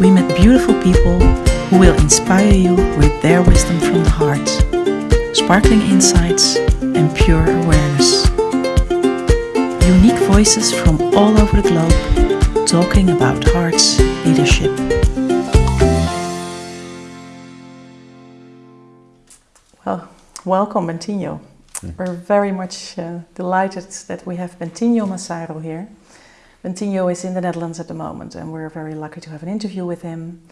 We met beautiful people who will inspire you with their wisdom from the heart, sparkling insights, and pure awareness. Unique voices from all over the globe talking about hearts leadership. Well, welcome, Bentinho. Mm. We're very much uh, delighted that we have Bentinho Massaro here. Bentinho is in the Netherlands at the moment, and we're very lucky to have an interview with him.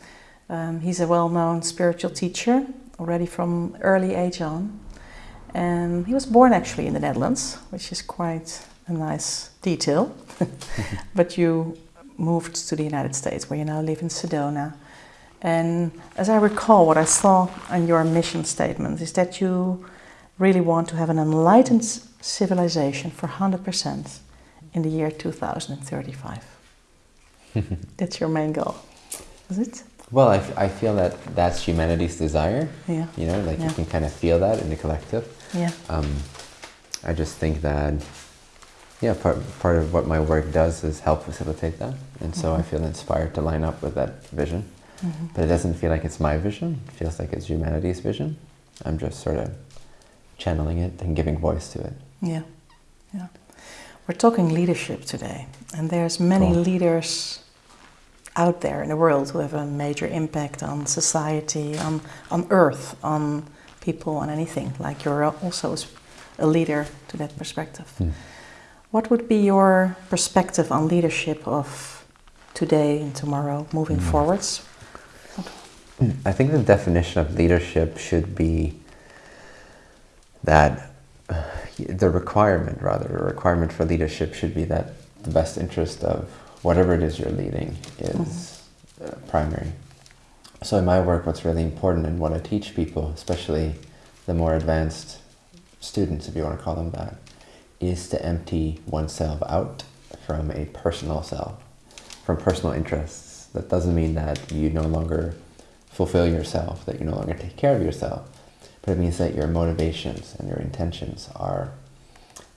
Um, he's a well-known spiritual teacher already from early age on. And he was born actually in the Netherlands, which is quite a nice detail. but you moved to the United States, where you now live in Sedona. And as I recall, what I saw in your mission statement is that you really want to have an enlightened civilization for 100% in the year 2035. That's your main goal, is it? Well, I, I feel that that's humanity's desire. Yeah. You know, like yeah. you can kind of feel that in the collective. Yeah. Um, I just think that, yeah, part, part of what my work does is help facilitate that. And so mm -hmm. I feel inspired to line up with that vision. Mm -hmm. But it doesn't feel like it's my vision. It feels like it's humanity's vision. I'm just sort of channeling it and giving voice to it. Yeah. Yeah. We're talking leadership today. And there's many cool. leaders out there in the world who have a major impact on society, on, on earth, on people, on anything. Like you're also a leader to that perspective. Hmm. What would be your perspective on leadership of today and tomorrow, moving hmm. forwards? I think the definition of leadership should be that the requirement, rather, the requirement for leadership should be that the best interest of whatever it is you're leading is mm -hmm. uh, primary. So in my work, what's really important and what I teach people, especially the more advanced students, if you want to call them that, is to empty oneself out from a personal self, from personal interests. That doesn't mean that you no longer fulfill yourself, that you no longer take care of yourself, but it means that your motivations and your intentions are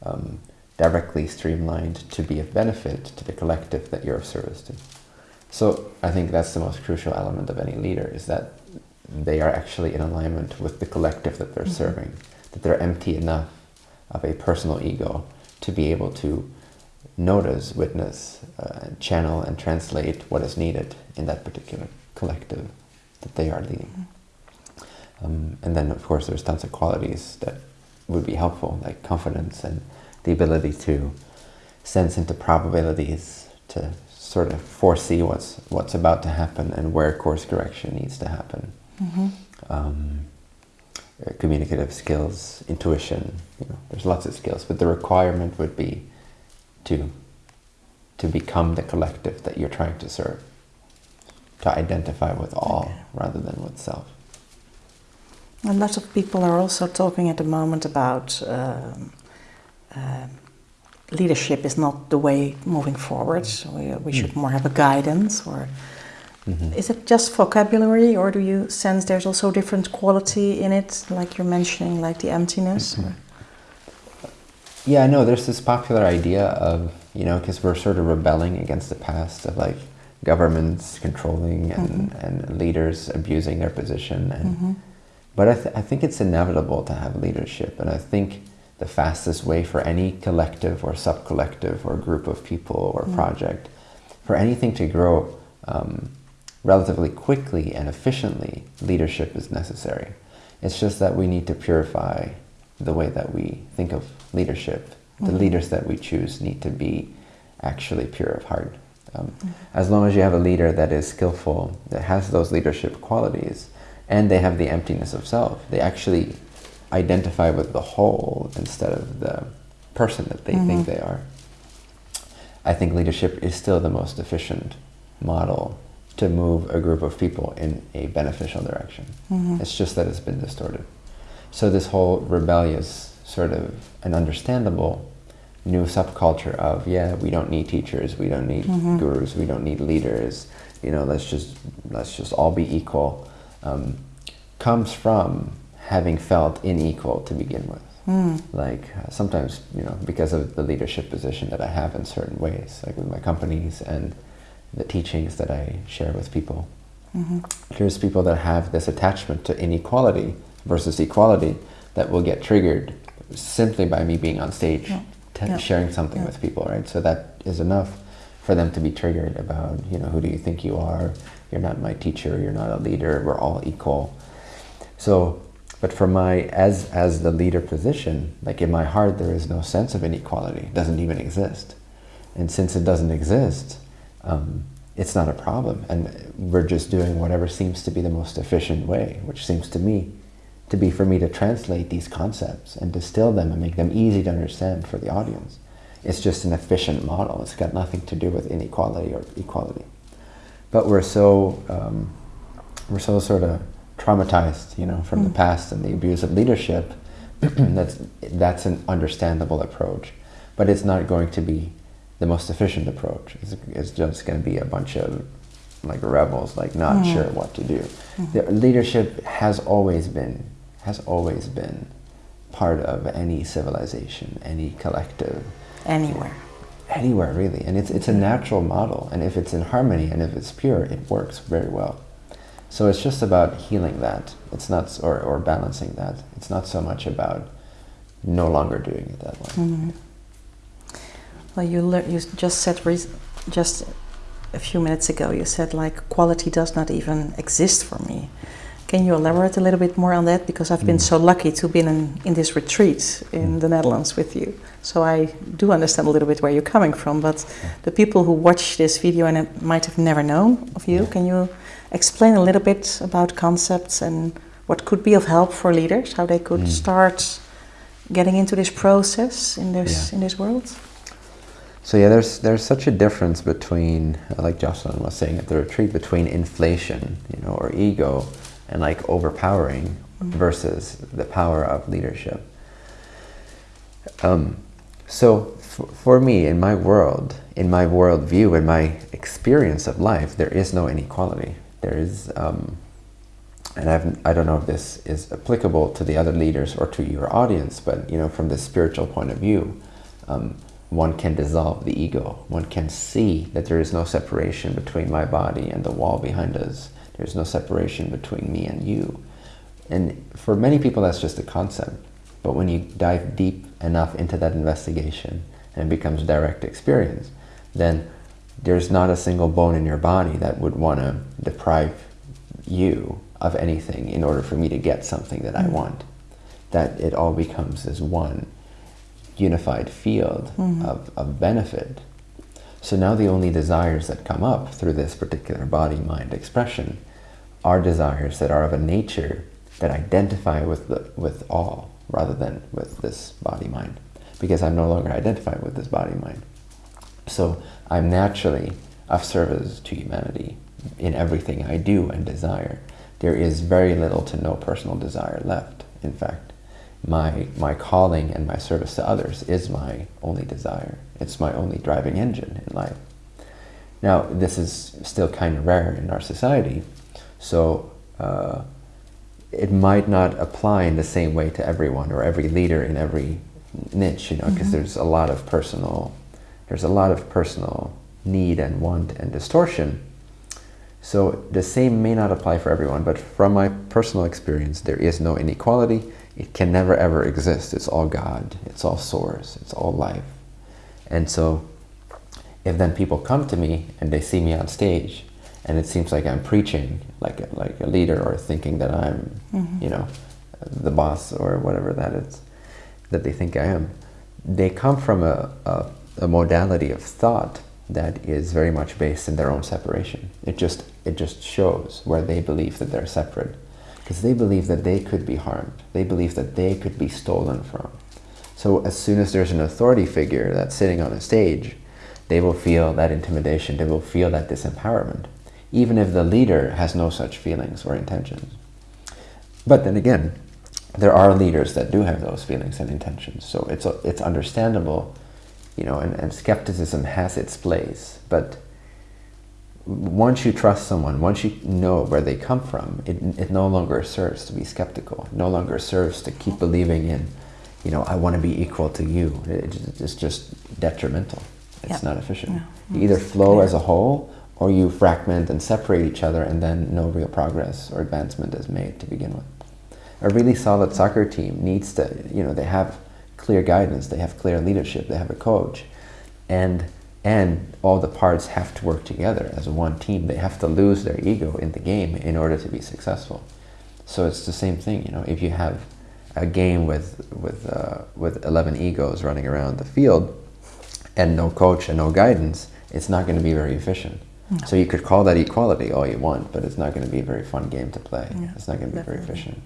um, directly streamlined to be of benefit to the collective that you're of service to. So I think that's the most crucial element of any leader is that they are actually in alignment with the collective that they're mm -hmm. serving, that they're empty enough of a personal ego to be able to notice, witness, uh, channel and translate what is needed in that particular collective that they are leading. Mm -hmm. um, and then of course there's tons of qualities that would be helpful, like confidence and the ability to sense into probabilities, to sort of foresee what's what's about to happen and where course correction needs to happen. Mm -hmm. um, communicative skills, intuition, you know, there's lots of skills, but the requirement would be to to become the collective that you're trying to serve, to identify with all okay. rather than with self. A lot of people are also talking at the moment about um, uh, leadership is not the way moving forward. So we, we should more have a guidance or mm -hmm. is it just vocabulary or do you sense there's also different quality in it, like you're mentioning, like the emptiness? Mm -hmm. Yeah, no, there's this popular idea of, you know, because we're sort of rebelling against the past of like governments controlling and, mm -hmm. and leaders abusing their position. And, mm-hmm. But I, th I think it's inevitable to have leadership. And I think the fastest way for any collective or sub-collective or group of people or mm. project, for anything to grow um, relatively quickly and efficiently, leadership is necessary. It's just that we need to purify the way that we think of leadership. The mm. leaders that we choose need to be actually pure of heart. Um, mm. As long as you have a leader that is skillful, that has those leadership qualities, and they have the emptiness of self, they actually identify with the whole instead of the person that they mm -hmm. think mm-hmm. they are. I think leadership is still the most efficient model to move a group of people in a beneficial direction. Mm -hmm. It's just that it's been distorted. So this whole rebellious sort of an understandable new subculture of, yeah, we don't need teachers, we don't need mm -hmm. gurus, we don't need leaders, you know, let's just, let's just all be equal, um, comes from having felt unequal to begin with. Mm. Like uh, sometimes, you know, because of the leadership position that I have in certain ways, like with my companies and the teachings that I share with people. Mm-hmm. Here's people that have this attachment to inequality versus equality that will get triggered simply by me being on stage, yeah. T- yeah. sharing something yeah. with people, right? So that is enough for them to be triggered about, you know, who do you think you are? You're not my teacher. You're not a leader. We're all equal. So, but for my as as the leader position, like in my heart, there is no sense of inequality. It doesn't even exist, and since it doesn't exist, um, it's not a problem, and we're just doing whatever seems to be the most efficient way, which seems to me to be for me to translate these concepts and distill them and make them easy to understand for the audience. It's just an efficient model. It's got nothing to do with inequality or equality. But we're so um, we're so sort of traumatized, you know, from mm. the past and the abuse of leadership. that's that's an understandable approach, but it's not going to be the most efficient approach. It's, it's just going to be a bunch of like rebels, like not mm. sure what to do. Mm-hmm. The leadership has always been has always been part of any civilization, any collective. Anywhere. Anywhere, really. And it's, it's a natural model. And if it's in harmony and if it's pure, it works very well. So it's just about healing that. It's not, or, or balancing that. It's not so much about no longer doing it that way. Mm-hmm. Well, you, le- you just said just a few minutes ago, you said like quality does not even exist for me. Can you elaborate a little bit more on that? Because I've been mm. so lucky to be in, in this retreat in mm. the Netherlands with you. So I do understand a little bit where you're coming from. But the people who watch this video and might have never known of you, can you explain a little bit about concepts and what could be of help for leaders, how they could mm. start getting into this process in this yeah. in this world? So yeah, there's there's such a difference between, like Jocelyn was saying at the retreat, between inflation, you know, or ego, and like overpowering mm-hmm. versus the power of leadership. Um, so f- for me, in my world, in my worldview, in my experience of life, there is no inequality. There is, um, and I've, I don't know if this is applicable to the other leaders or to your audience, but you know, from the spiritual point of view, um, one can dissolve the ego. One can see that there is no separation between my body and the wall behind us there's no separation between me and you. And for many people, that's just a concept. But when you dive deep enough into that investigation and it becomes direct experience, then there's not a single bone in your body that would want to deprive you of anything in order for me to get something that mm-hmm. I want. That it all becomes this one unified field mm-hmm. of, of benefit. So now the only desires that come up through this particular body mind expression are desires that are of a nature that identify with, the, with all rather than with this body mind. Because I'm no longer identified with this body mind. So I'm naturally of service to humanity in everything I do and desire. There is very little to no personal desire left. In fact, my, my calling and my service to others is my only desire. It's my only driving engine in life. Now, this is still kind of rare in our society, so uh, it might not apply in the same way to everyone or every leader in every niche, you know, because mm-hmm. there's a lot of personal, there's a lot of personal need and want and distortion. So the same may not apply for everyone, but from my personal experience, there is no inequality. It can never ever exist. It's all God. It's all source. It's all life. And so if then people come to me and they see me on stage and it seems like I'm preaching like a, like a leader or thinking that I'm, mm-hmm. you know, the boss or whatever that is, that they think I am. They come from a, a, a modality of thought that is very much based in their own separation. It just it just shows where they believe that they're separate, because they believe that they could be harmed. They believe that they could be stolen from. So as soon as there's an authority figure that's sitting on a stage, they will feel that intimidation. They will feel that disempowerment even if the leader has no such feelings or intentions. But then again, there are leaders that do have those feelings and intentions, so it's, it's understandable, you know, and, and skepticism has its place. But once you trust someone, once you know where they come from, it, it no longer serves to be skeptical. It no longer serves to keep believing in, you know, I want to be equal to you. It, it's just detrimental. It's not efficient. No, you either flow clear. as a whole or you fragment and separate each other and then no real progress or advancement is made to begin with. A really solid soccer team needs to, you know, they have clear guidance, they have clear leadership, they have a coach, and and all the parts have to work together as one team. They have to lose their ego in the game in order to be successful. So it's the same thing, you know, if you have a game with, with, uh, with 11 egos running around the field and no coach and no guidance, it's not going to be very efficient. No. So you could call that equality all you want, but it's not going to be a very fun game to play. Yeah, it's not going to be definitely. very efficient.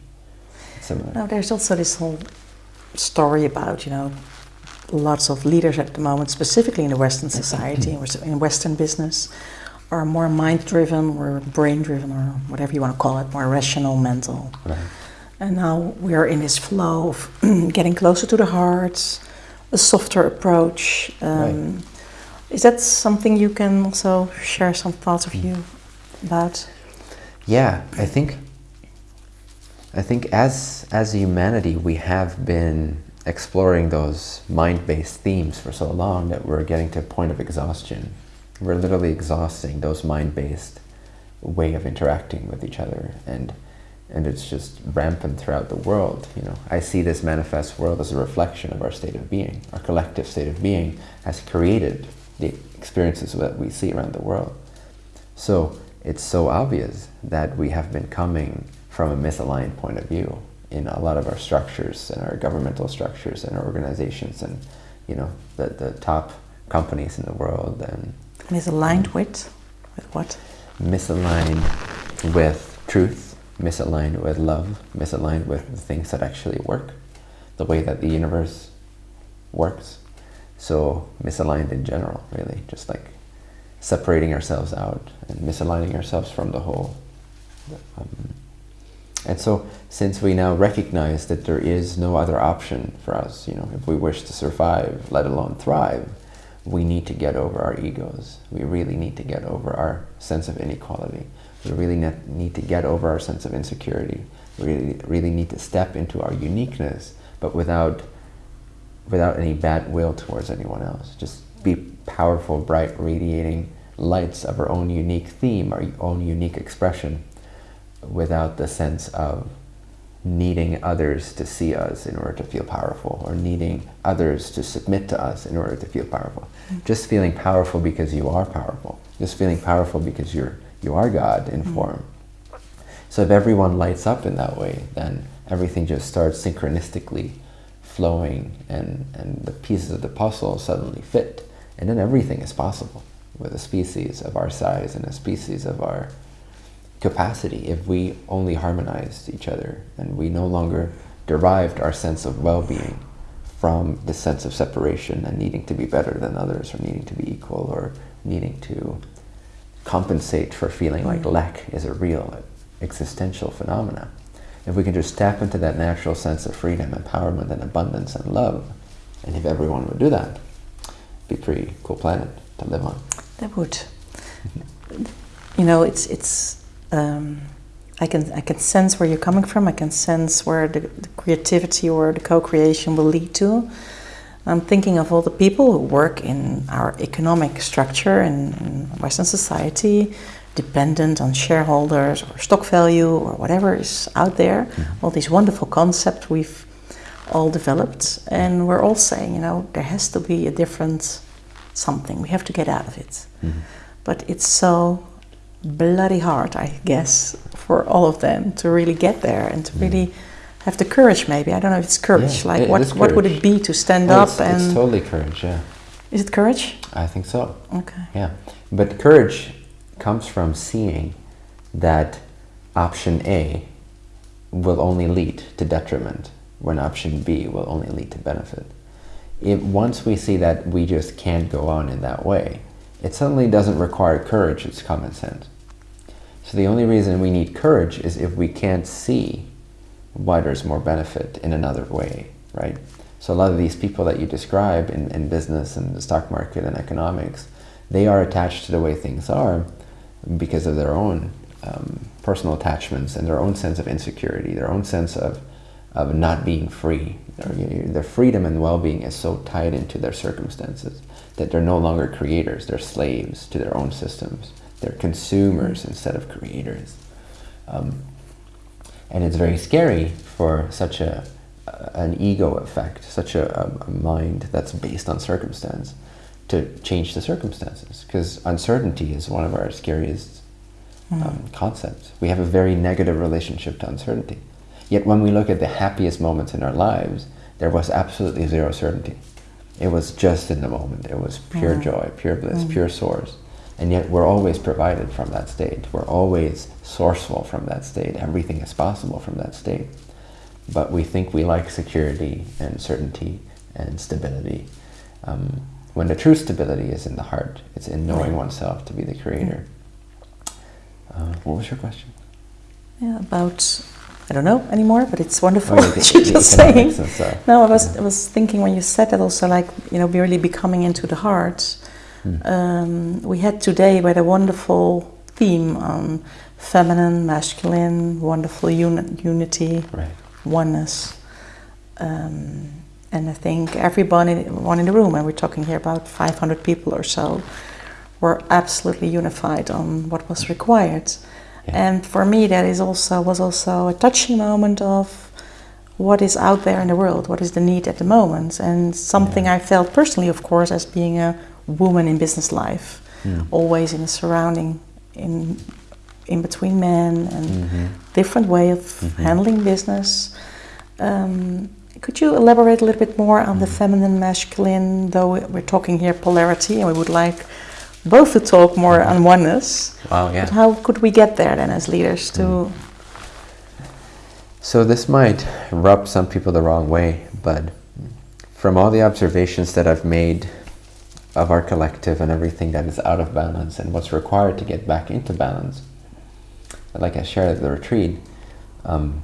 It's similar. Now there's also this whole story about, you know, lots of leaders at the moment, specifically in the Western society, in Western business, are more mind-driven or brain-driven or whatever you want to call it, more rational, mental. Right. And now we are in this flow of getting closer to the heart, a softer approach. Um, right. Is that something you can also share some thoughts of you about? Yeah, I think I think as as humanity we have been exploring those mind-based themes for so long that we're getting to a point of exhaustion. We're literally exhausting those mind-based way of interacting with each other and and it's just rampant throughout the world. You know, I see this manifest world as a reflection of our state of being. Our collective state of being has created the experiences that we see around the world. So it's so obvious that we have been coming from a misaligned point of view in a lot of our structures and our governmental structures and our organizations and you know the, the top companies in the world and misaligned with with what misaligned with truth misaligned with love misaligned with the things that actually work the way that the universe works so misaligned in general really just like separating ourselves out and misaligning ourselves from the whole um, and so since we now recognize that there is no other option for us, you know, if we wish to survive, let alone thrive, we need to get over our egos. We really need to get over our sense of inequality. We really need to get over our sense of insecurity. We really, really need to step into our uniqueness, but without, without any bad will towards anyone else. Just be powerful, bright, radiating lights of our own unique theme, our own unique expression, without the sense of needing others to see us in order to feel powerful or needing others to submit to us in order to feel powerful. Mm -hmm. Just feeling powerful because you are powerful. Just feeling powerful because you're, you are God in mm -hmm. form. So if everyone lights up in that way, then everything just starts synchronistically flowing and, and the pieces of the puzzle suddenly fit. And then everything is possible with a species of our size and a species of our capacity if we only harmonized each other and we no longer derived our sense of well-being from the sense of separation and needing to be better than others or needing to be equal or needing to compensate for feeling like mm. lack is a real existential phenomena. If we can just tap into that natural sense of freedom, empowerment, and abundance and love, and if everyone would do that, be a pretty cool planet to live on. That would. you know, it's it's um, I can I can sense where you're coming from. I can sense where the, the creativity or the co-creation will lead to. I'm thinking of all the people who work in our economic structure in, in Western society, dependent on shareholders or stock value or whatever is out there. Mm-hmm. All these wonderful concepts we've all developed, and we're all saying, you know, there has to be a different something. We have to get out of it. Mm-hmm. But it's so bloody hard, I guess, for all of them to really get there and to mm. really have the courage. Maybe I don't know if it's courage. Yeah, like it, what it what would it be to stand oh, up it's, and? It's totally courage. Yeah. Is it courage? I think so. Okay. Yeah, but courage comes from seeing that option A will only lead to detriment when option B will only lead to benefit. If once we see that we just can't go on in that way, it suddenly doesn't require courage, it's common sense. So the only reason we need courage is if we can't see why there's more benefit in another way, right? So a lot of these people that you describe in, in business and the stock market and economics, they are attached to the way things are because of their own um, personal attachments and their own sense of insecurity, their own sense of, of not being free. Their, their freedom and well-being is so tied into their circumstances that they're no longer creators, they're slaves to their own systems They're consumers instead of creators. Um, and it's very scary for such a, an ego effect, such a, a mind that's based on circumstance, to change the circumstances. Because uncertainty is one of our scariest um, concepts. We have a very negative relationship to uncertainty. Yet when we look at the happiest moments in our lives, there was absolutely zero certainty. It was just in the moment. It was pure joy, pure bliss, pure source. And yet we're always provided from that state. We're always sourceful from that state. Everything is possible from that state. But we think we like security and certainty and stability. Um, when the true stability is in the heart, it's in knowing oneself to be the creator. Uh, what was your question? Yeah, about I don't know anymore, but it's wonderful Oh, yeah, what you're just saying. economics and stuff. No, I was I was thinking when you said that also, like you know, really becoming into the heart. Hmm. Um, we had today we had a wonderful theme on feminine, masculine, wonderful uni- unity, Right. oneness. Um, and I think everyone in, one in the room, and we're talking here about 500 people or so, were absolutely unified on what was required. Yeah. And for me, that is also was also a touching moment of what is out there in the world, what is the need at the moment, and something I felt personally, of course, as being a woman in business life, Mm. always in a surrounding in in between men and Mhm. different way of Mhm. handling business. Um, could you elaborate a little bit more on Mm-hmm. the feminine, masculine? Though we're talking here polarity, and we would like both to talk more on oneness. Wow, yeah. But how could we get there then, as leaders, to? Mm. So this might rub some people the wrong way, but from all the observations that I've made of our collective and everything that is out of balance and what's required to get back into balance, like I shared at the retreat, um,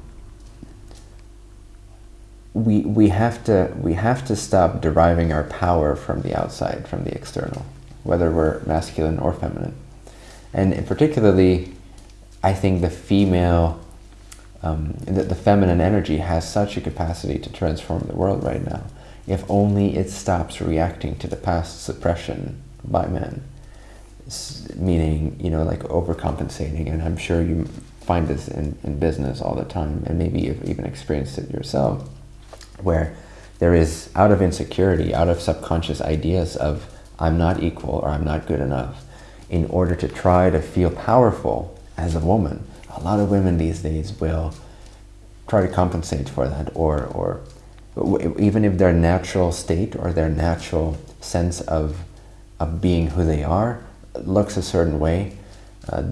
we we have to we have to stop deriving our power from the outside, from the external, whether we're masculine or feminine, and particularly, I think the female, um, the, the feminine energy has such a capacity to transform the world right now. If only it stops reacting to the past suppression by men, S- meaning you know like overcompensating, and I'm sure you find this in, in business all the time, and maybe you've even experienced it yourself where there is out of insecurity, out of subconscious ideas of I'm not equal or I'm not good enough, in order to try to feel powerful as a woman. A lot of women these days will try to compensate for that or, or even if their natural state or their natural sense of, of being who they are looks a certain way, uh,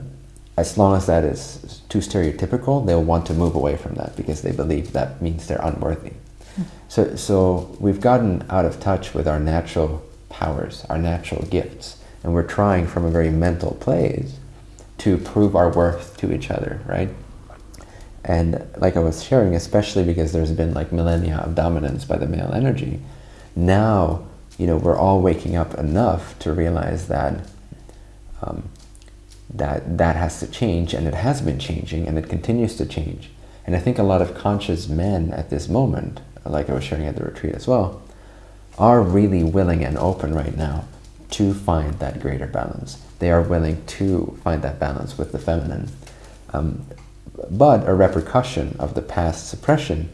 as long as that is too stereotypical, they'll want to move away from that because they believe that means they're unworthy. So, so we've gotten out of touch with our natural powers, our natural gifts, and we're trying from a very mental place to prove our worth to each other, right? And like I was sharing, especially because there's been like millennia of dominance by the male energy, now, you know, we're all waking up enough to realize that um, that that has to change, and it has been changing, and it continues to change. And I think a lot of conscious men at this moment, like I was sharing at the retreat as well, are really willing and open right now to find that greater balance. They are willing to find that balance with the feminine. Um, but a repercussion of the past suppression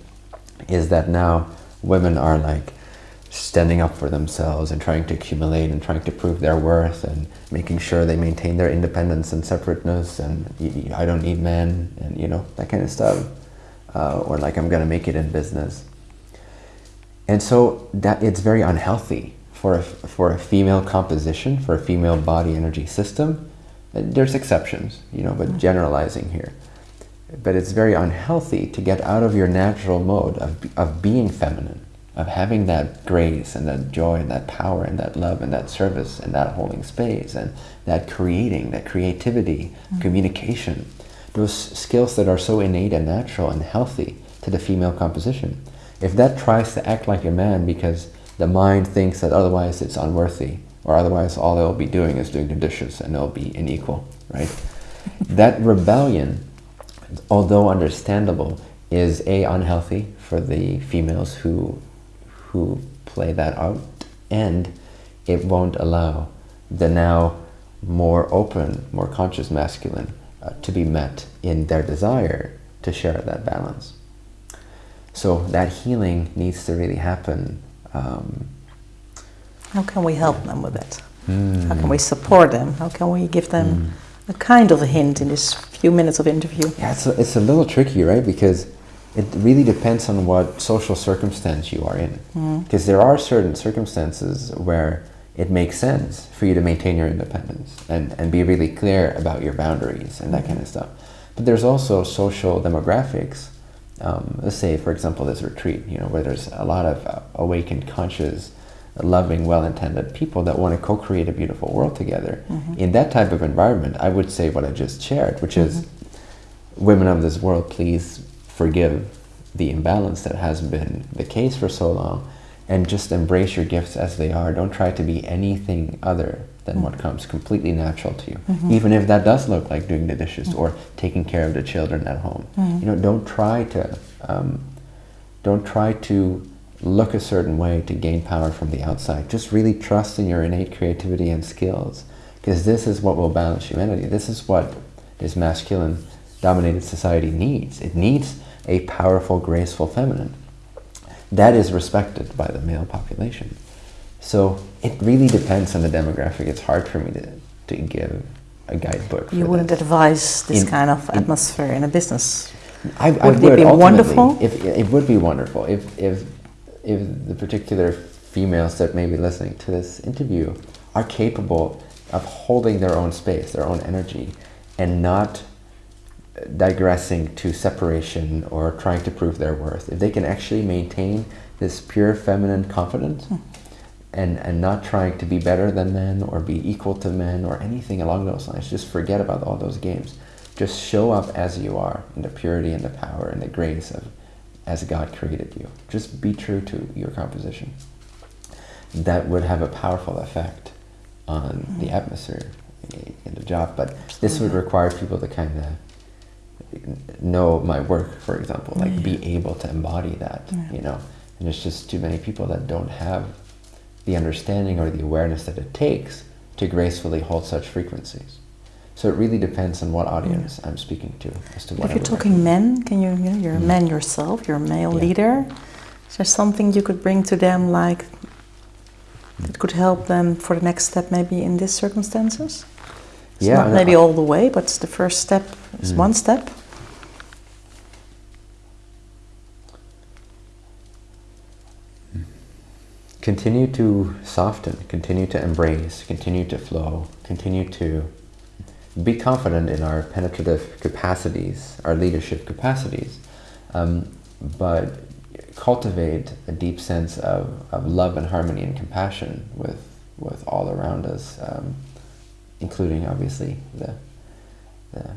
is that now women are like standing up for themselves and trying to accumulate and trying to prove their worth and making sure they maintain their independence and separateness and I don't need men and you know that kind of stuff uh, or like I'm gonna make it in business and so that it's very unhealthy for a, for a female composition for a female body energy system. There's exceptions you know but mm-hmm. generalizing here. But it's very unhealthy to get out of your natural mode of, of being feminine, of having that grace and that joy and that power and that love and that service and that holding space and that creating, that creativity, mm-hmm. communication, those skills that are so innate and natural and healthy to the female composition. If that tries to act like a man because the mind thinks that otherwise it's unworthy or otherwise all they'll be doing is doing the dishes and they'll be unequal, right? that rebellion although understandable, is a unhealthy for the females who who play that out, and it won't allow the now more open, more conscious masculine uh, to be met in their desire to share that balance. So that healing needs to really happen. Um, How can we help them with it? mm, How can we support them? How can we give them mm. a kind of a hint in this few minutes of interview? Yeah, it's a, it's a little tricky, right? Because it really depends on what social circumstance you are in. Mm. Because there are certain circumstances where it makes sense for you to maintain your independence and, and be really clear about your boundaries and that kind of stuff. But there's also social demographics. Um, let's say, for example, this retreat, you know, where there's a lot of uh, awakened, conscious, loving, well-intended people that want to co-create a beautiful world together. Mhm. In that type of environment, I would say what I just shared, which is, women of this world, please forgive the imbalance that has been the case for so long and just embrace your gifts as they are. Don't try to be anything other than what comes completely natural to you. Mhm. Even if that does look like doing the dishes or taking care of the children at home. Mhm. You know, don't try to um, don't try to look a certain way to gain power from the outside. Just really trust in your innate creativity and skills because this is what will balance humanity. This is what this masculine dominated society needs. It needs a powerful, graceful feminine. That is respected by the male population. So it really depends on the demographic. It's hard for me to, to give a guidebook. You wouldn't that. advise this In- kind of atmosphere in a business. I, I Would would, it be wonderful? If it would be wonderful if if if the particular females that may be listening to this interview are capable of holding their own space, their own energy, and not digressing to separation or trying to prove their worth. If they can actually maintain this pure feminine confidence hmm. And, and not trying to be better than men or be equal to men or anything along those lines, just forget about all those games. Just show up as you are in the purity and the power and the grace of as God created you. Just be true to your composition. That would have a powerful effect on the mm-hmm. atmosphere in the job. But this would require people to kind of know my work, for example, like be able to embody that, Yeah. you know. And it's just too many people that don't have the understanding or the awareness that it takes to gracefully hold such frequencies. So it really depends on what audience I'm speaking to as to what If you're talking men, can you, you know, you're a Mm. man yourself, you're a male Yeah. leader. Is there something you could bring to them like that could help them for the next step maybe in these circumstances? It's Yeah, not maybe I- all the way, but the first step is Mm. one step. Continue to soften, continue to embrace, continue to flow, continue to be confident in our penetrative capacities, our leadership capacities, um, but cultivate a deep sense of, of love and harmony and compassion with, with all around us, um, including obviously the, the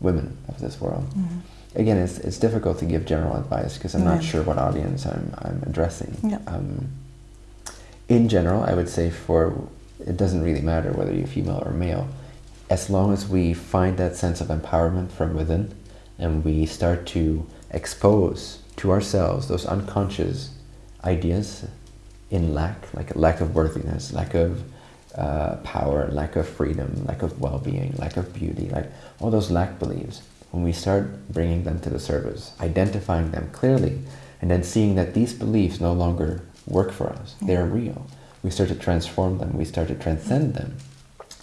women of this world. Mhm. Again, it's, it's difficult to give general advice because I'm not sure what audience I'm, I'm addressing. Yeah. Um, in general, I would say for it doesn't really matter whether you're female or male, as long as we find that sense of empowerment from within and we start to expose to ourselves those unconscious ideas in lack, like a lack of worthiness, lack of uh, power, lack of freedom, lack of well-being, lack of beauty, like all those lack beliefs. When we start bringing them to the surface, identifying them clearly, and then seeing that these beliefs no longer work for us, they are mm-hmm. real. We start to transform them, we start to transcend them,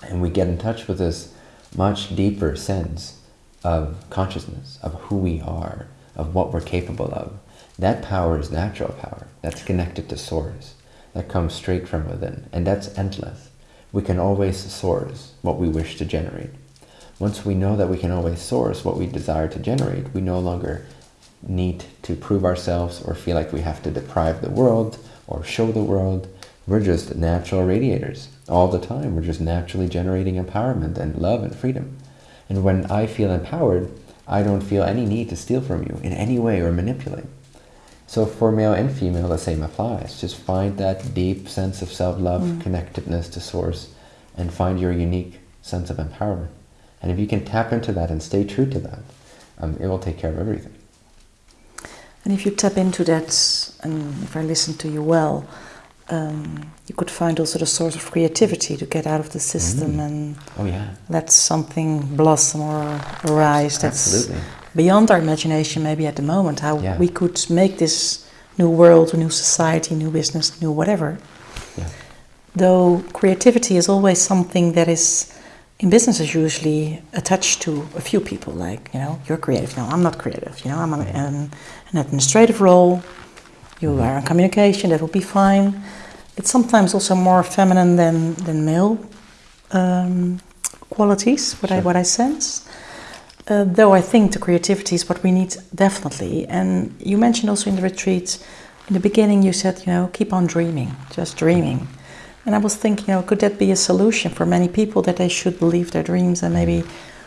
and we get in touch with this much deeper sense of consciousness, of who we are, of what we're capable of. That power is natural power. That's connected to source. That comes straight from within. And that's endless. We can always source what we wish to generate. Once we know that we can always source what we desire to generate, we no longer need to prove ourselves or feel like we have to deprive the world or show the world. We're just natural radiators all the time. We're just naturally generating empowerment and love and freedom. And when I feel empowered, I don't feel any need to steal from you in any way or manipulate. So for male and female, the same applies. Just find that deep sense of self-love, Mm. connectedness to source, and find your unique sense of empowerment. And if you can tap into that and stay true to that, um, it will take care of everything. And if you tap into that, and if I listen to you well, um, you could find also the source of creativity to get out of the system Mm. and Oh yeah. let something blossom or arise that's Absolutely. beyond our imagination maybe at the moment how Yeah. we could make this new world a new society new business new whatever Yeah. though creativity is always something that is in business is usually attached to a few people like you know you're creative. No i'm not creative you know i'm an, an, an administrative role. You are in communication that will be fine. It's sometimes also more feminine than, than male um, qualities what, I, what i sense. Uh, though I think the creativity is what we need definitely. And you mentioned also in the retreat, in the beginning, you said, you know, keep on dreaming, just dreaming. And I was thinking, you know, could that be a solution for many people that they should believe their dreams and maybe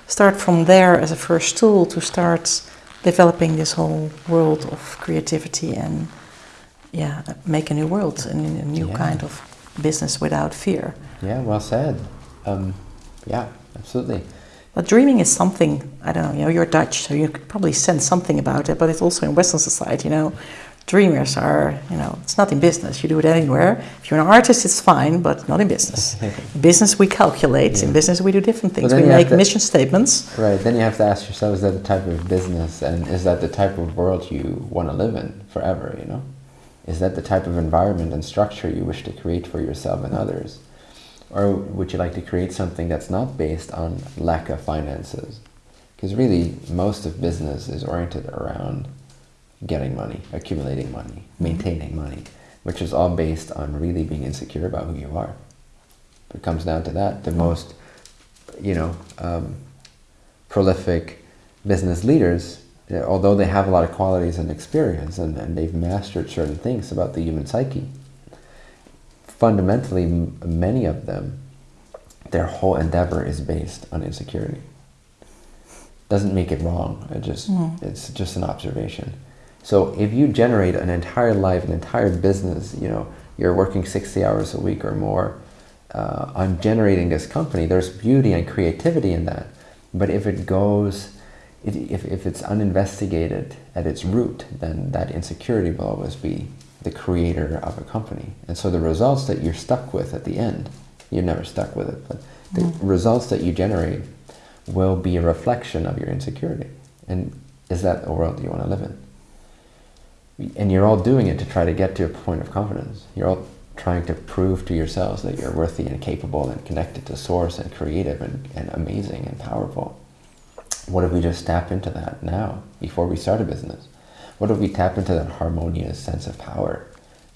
start from there as a first tool to start developing this whole world of creativity and, yeah, make a new world and a new Yeah. kind of business without fear. Yeah. Well said. Um, yeah. Absolutely. But dreaming is something, I don't know, you know, you're Dutch, so you could probably sense something about it, but it's also in Western society, you know. Dreamers are, you know, it's not in business, you do it anywhere. If you're an artist, it's fine, but not in business. In business, we calculate, in business, we do different things. we make to- mission statements. Right. Then you have to ask yourself: Is that the type of business, and is that the type of world you want to live in forever? You know, is that the type of environment and structure you wish to create for yourself and others, or would you like to create something that's not based on lack of finances? Because really, most of business is oriented around getting money, accumulating money, maintaining money, which is all based on really being insecure about who you are. If it comes down to that, the most, you know, um, prolific business leaders, although they have a lot of qualities and experience and, and they've mastered certain things about the human psyche, fundamentally, m- many of them, their whole endeavor is based on insecurity. Doesn't make it wrong. It just Mm. it's just an observation. So if you generate an entire life, an entire business, you know, you're working 60 hours a week or more, uh, I'm generating this company, there's beauty and creativity in that. But if it goes, if, if, if it's uninvestigated at its root, then that insecurity will always be the creator of a company. And so the results that you're stuck with at the end, you're never stuck with it, but the Mm. results that you generate will be a reflection of your insecurity. And is that a world you want to live in? And you're all doing it to try to get to a point of confidence. You're all trying to prove to yourselves that you're worthy and capable and connected to source and creative and, and amazing and powerful. What if we just tap into that now, before we start a business? What if we tap into that harmonious sense of power?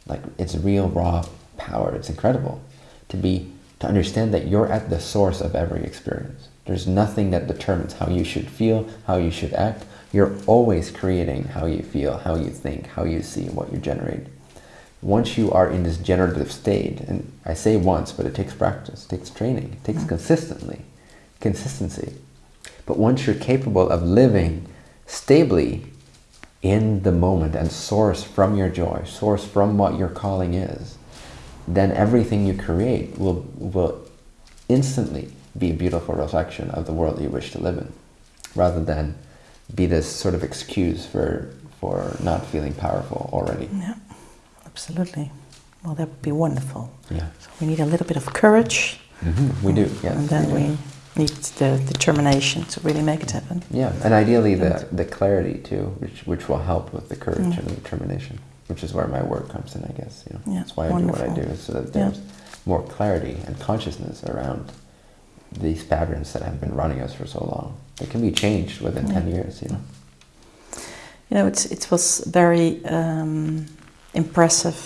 Like it's real raw power. It's incredible to be to understand that you're at the source of every experience. There's nothing that determines how you should feel, how you should act. You're always creating how you feel, how you think, how you see, what you generate. Once you are in this generative state, and I say once, but it takes practice, it takes training, it takes consistently, consistency. But once you're capable of living stably in the moment and source from your joy, source from what your calling is, then everything you create will, will instantly be a beautiful reflection of the world you wish to live in, rather than be this sort of excuse for, for not feeling powerful already. Yeah, absolutely. Well, that would be wonderful. Yeah. So we need a little bit of courage, Mm-hmm. We do, yes. and then do. we need the determination to really make it happen. Yeah, and ideally the, the clarity too, which, which will help with the courage Mm. and the determination, which is where my work comes in, I guess. You know, Yeah, that's why I do what I do, so that Yeah. there's more clarity and consciousness around these patterns that have been running us for so long. They can be changed within Yeah. ten years. You know. You know, it's, it was very um, impressive,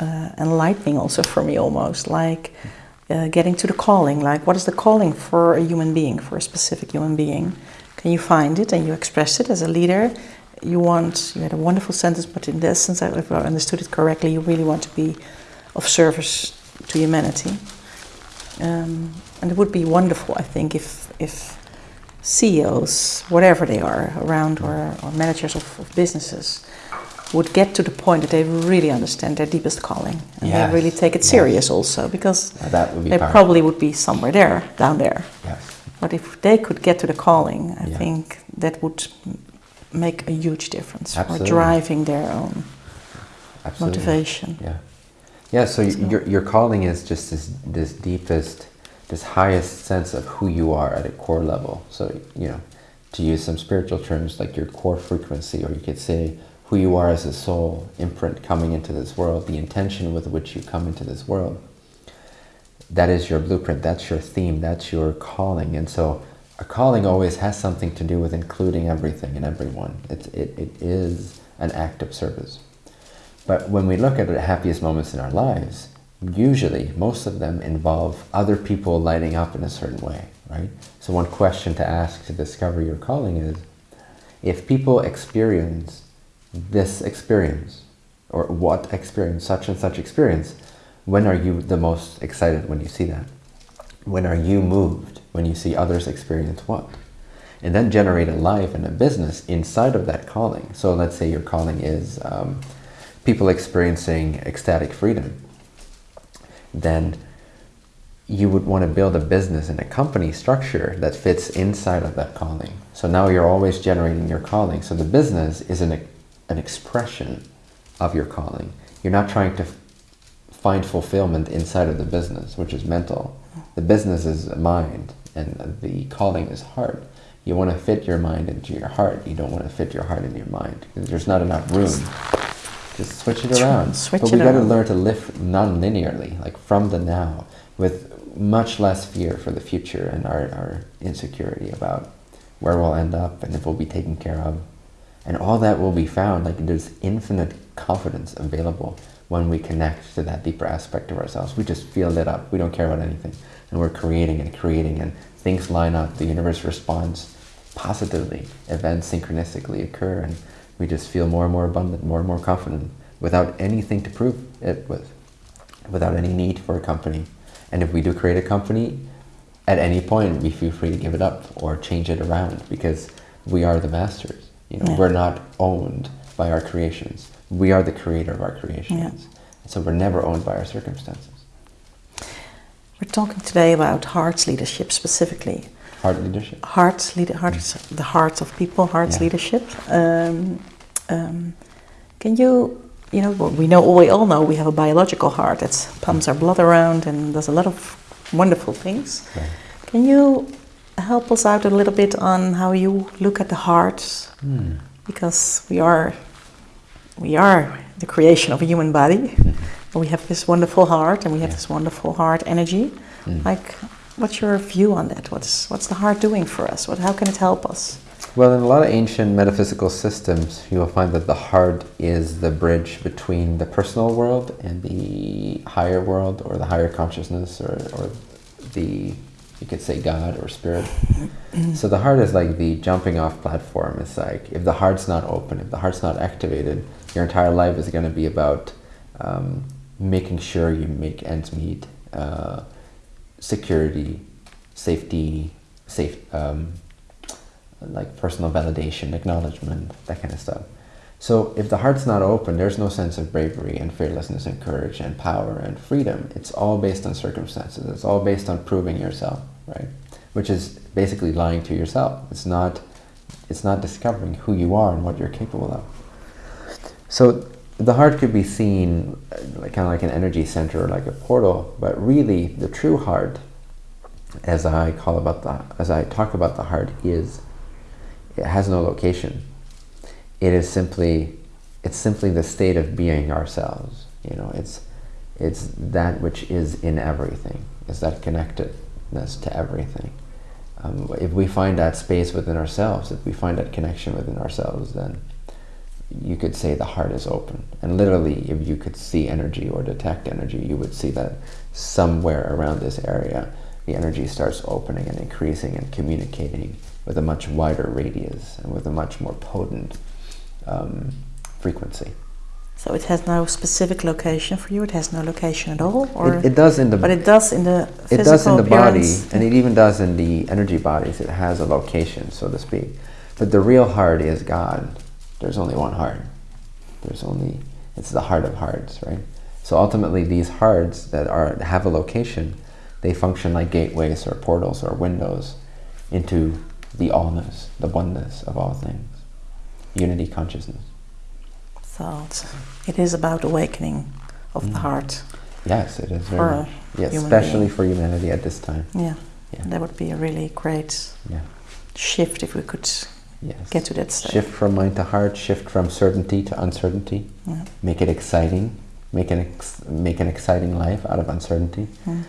uh, enlightening also for me almost, like uh, getting to the calling. Like, what is the calling for a human being, for a specific human being? Can you find it and you express it as a leader? You want, you had a wonderful sentence, but in the essence, if I understood it correctly, you really want to be of service to humanity. Um, and it would be wonderful, I think, if, if CEOs, whatever they are, around or, or managers of, of businesses, would get to the point that they really understand their deepest calling and Yes, they really take it yes. serious also because be they powerful. probably would be somewhere there, down there. Yes. But if they could get to the calling, I Yeah. think that would make a huge difference Absolutely. for driving their own Absolutely. motivation. Yeah. Yeah, so, so your, your calling is just this, this deepest, this highest sense of who you are at a core level. So, you know, to use some spiritual terms like your core frequency, or you could say who you are as a soul, imprint coming into this world, the intention with which you come into this world. That is your blueprint, that's your theme, that's your calling. And so a calling always has something to do with including everything and everyone. It, it, it is an act of service. But when we look at the happiest moments in our lives, usually most of them involve other people lighting up in a certain way, right? So one question to ask to discover your calling is, if people experience this experience, or what experience, such and such experience, when are you the most excited when you see that? When are you moved when you see others experience what? And then generate a life and a business inside of that calling. So let's say your calling is um, people experiencing ecstatic freedom, then you would want to build a business and a company structure that fits inside of that calling. So now you're always generating your calling. So the business is an, an expression of your calling. You're not trying to find fulfillment inside of the business, which is mental. The business is mind and the calling is heart. You want to fit your mind into your heart. You don't want to fit your heart into your mind there's not enough room just switch it around. Switch but we got to learn to live non-linearly, like from the now, with much less fear for the future and our, our insecurity about where we'll end up and if we'll be taken care of. And all that will be found, like there's infinite confidence available when we connect to that deeper aspect of ourselves. We just feel lit up. We don't care about anything. And we're creating and creating and things line up. The universe responds positively. Events synchronistically occur and we just feel more and more abundant, more and more confident, without anything to prove it with, without any need for a company. And if we do create a company, at any point we feel free to give it up or change it around because we are the masters. You know, yeah. we're not owned by our creations. We are the creator of our creations. Yeah. So we're never owned by our circumstances. We're talking today about hearts leadership specifically. Heart leadership. Hearts, lead, hearts, the hearts of people, hearts yeah. leadership. Um, um, can you, you know, we know we all know we have a biological heart that pumps our blood around and does a lot of wonderful things. Right. Can you help us out a little bit on how you look at the heart? Mm. Because we are, we are the creation of a human body. Mm-hmm. We have this wonderful heart and we have yeah. this wonderful heart energy. Mm. Like, What's your view on that? What's, what's the heart doing for us? What, how can it help us? Well, in a lot of ancient metaphysical systems, you will find that the heart is the bridge between the personal world and the higher world or the higher consciousness or, or the, you could say God or spirit. so the heart is like the jumping off platform. It's like if the heart's not open, if the heart's not activated, your entire life is going to be about um, making sure you make ends meet, uh, security, safety, safe, um, like personal validation, acknowledgement, that kind of stuff. So if the heart's not open, there's no sense of bravery and fearlessness and courage and power and freedom. It's all based on circumstances. It's all based on proving yourself, right? Which is basically lying to yourself. It's not, it's not discovering who you are and what you're capable of. So the heart could be seen like, kind of like an energy center or like a portal, but really the true heart, as I call about the, as I talk about the heart, is it has no location. It is simply, it's simply the state of being ourselves. You know, it's, it's that which is in everything. It's that connectedness to everything. Um, if we find that space within ourselves, if we find that connection within ourselves, then you could say the heart is open. And literally, if you could see energy or detect energy, you would see that somewhere around this area, the energy starts opening and increasing and communicating with a much wider radius and with a much more potent um, frequency. So it has no specific location for you. It has no location at all, or it, it does in the. But it does in the. It does in the body, and it even does in the energy bodies. It has a location, so to speak. But the real heart is God there's only one heart. There's only, it's the heart of hearts, right? So ultimately these hearts that are have a location, they function like gateways or portals or windows into the allness, the oneness of all things. Unity consciousness. So it is about awakening of mm. the heart. Yes, it is very much. Yeah, especially being. for humanity at this time. Yeah, Yeah. that would be a really great Yeah. shift if we could Yes. get to that stage. Shift from mind to heart, shift from certainty to uncertainty. Yeah. Make it exciting. Make an ex- make an exciting life out of uncertainty. Mm.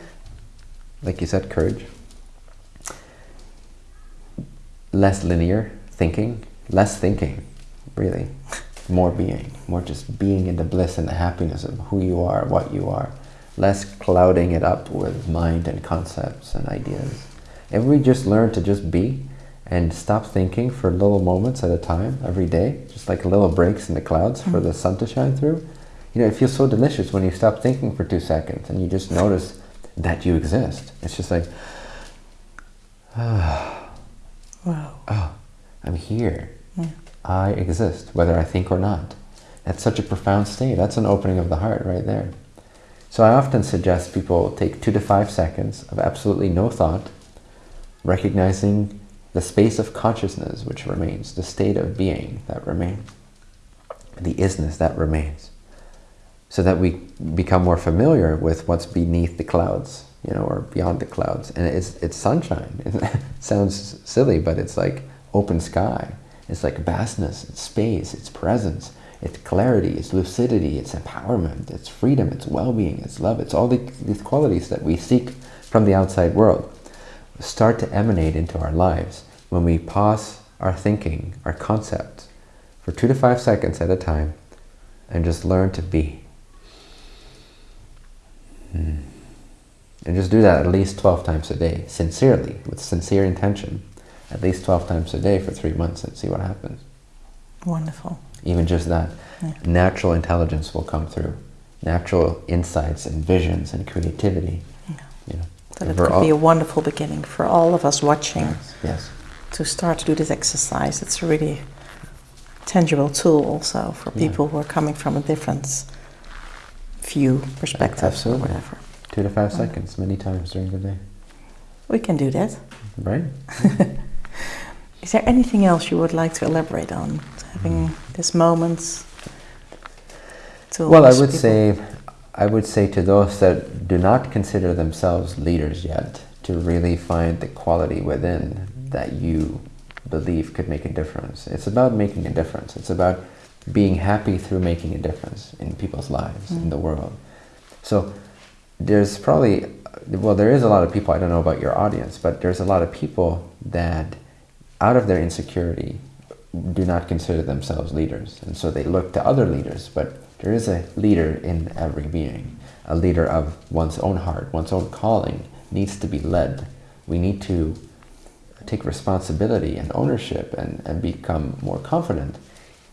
Like you said, courage. Less linear thinking, less thinking, really. More being, more just being in the bliss and the happiness of who you are, what you are. Less clouding it up with mind and concepts and ideas. If we just learn to just be and stop thinking for little moments at a time every day, just like little breaks in the clouds for the sun to shine through, you know, it feels so delicious when you stop thinking for two seconds and you just notice that you exist. It's just like, ah, Wow. oh, I'm here. Yeah. I exist, whether I think or not. That's such a profound state. That's an opening of the heart right there. So I often suggest people take two to five seconds of absolutely no thought, recognizing the space of consciousness which remains, the state of being that remains, the isness that remains, so that we become more familiar with what's beneath the clouds, you know, or beyond the clouds. And it's, it's sunshine. It sounds silly, but it's like open sky. It's like vastness, it's space, it's presence, it's clarity, it's lucidity, it's empowerment, it's freedom, it's well-being, it's love. It's all the, these qualities that we seek from the outside world start to emanate into our lives when we pause our thinking, our concepts, for two to five seconds at a time and just learn to be. Hmm. And just do that at least 12 times a day, sincerely, with sincere intention, at least 12 times a day for three months and see what happens. Wonderful. Even just that, Yeah. natural intelligence will come through, natural insights and visions and creativity. Yeah. You know, That it could all- be a wonderful beginning for all of us watching yes, yes, to start to do this exercise. It's a really tangible tool also for Yeah. people who are coming from a different view, perspective, or whatever. two to five seconds, many times during the day, We can do that. right? Is there anything else you would like to elaborate on? Having mm. this moment to Well, I would people? say, I would say to those that do not consider themselves leaders yet, to really find the quality within that you believe could make a difference. It's about making a difference. It's about being happy through making a difference in people's lives, in Mm. the world. So there's probably, well, there is a lot of people, I don't know about your audience, but there's a lot of people that out of their insecurity do not consider themselves leaders. And so they look to other leaders, but there is a leader in every being. A leader of one's own heart, one's own calling needs to be led. We need to take responsibility and ownership and, and become more confident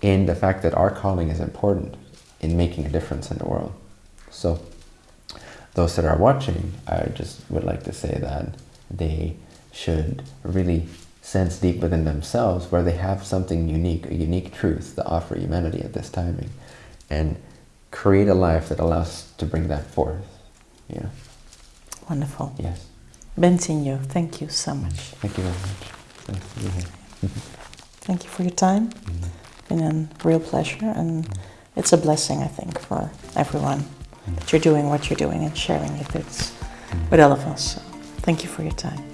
in the fact that our calling is important in making a difference in the world. So those that are watching, I just would like to say that they should really sense deep within themselves where they have something unique, a unique truth to offer humanity at this timing, and create a life that allows to bring that forth. Yeah. Wonderful. Yes. Bentinho, thank you so much. Thank you very much. Thanks for being here. Thank you for your time. Mhm. been a real pleasure and it's a blessing I think for everyone that you're doing what you're doing and sharing it with, with all of us. So thank you for your time.